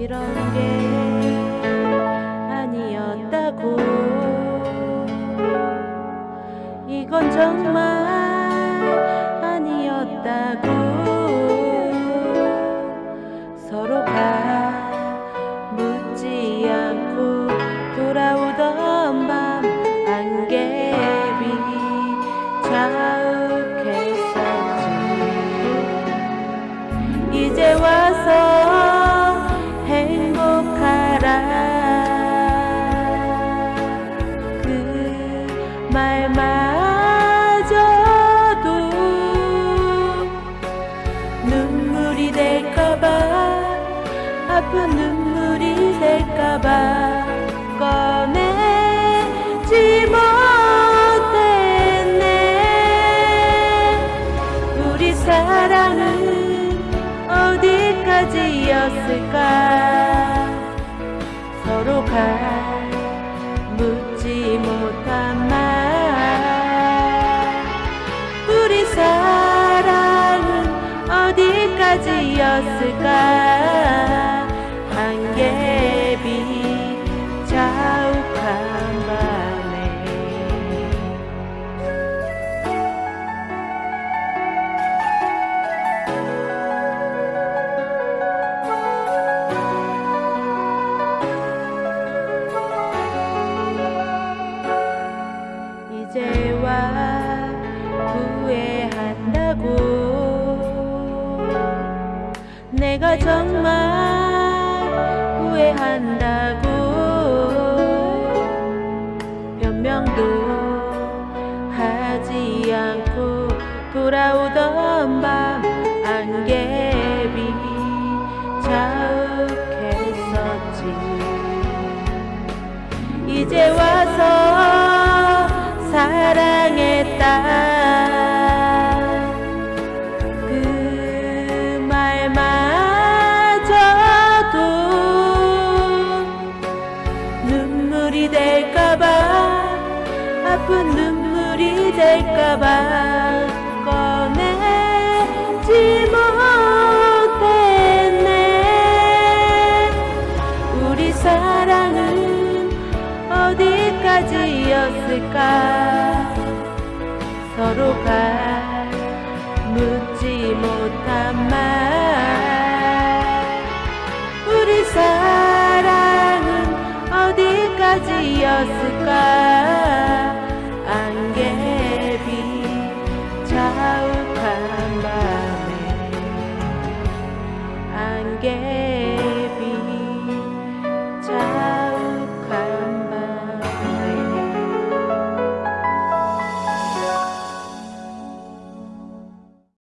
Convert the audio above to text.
이런 게 될까봐 꺼내지 못했네? 우리 사랑은 어디까지였을까? 서로가 묻지 못한 말. 우리 사랑은 어디까지였을까? 안개 정말 후회한다고. 변명도 하지 않고 돌아오 눈물이 될까봐 아픈 눈물이 될까봐 꺼내지 못했네. 우리 사랑은 어디까지였을까? 서로가 again.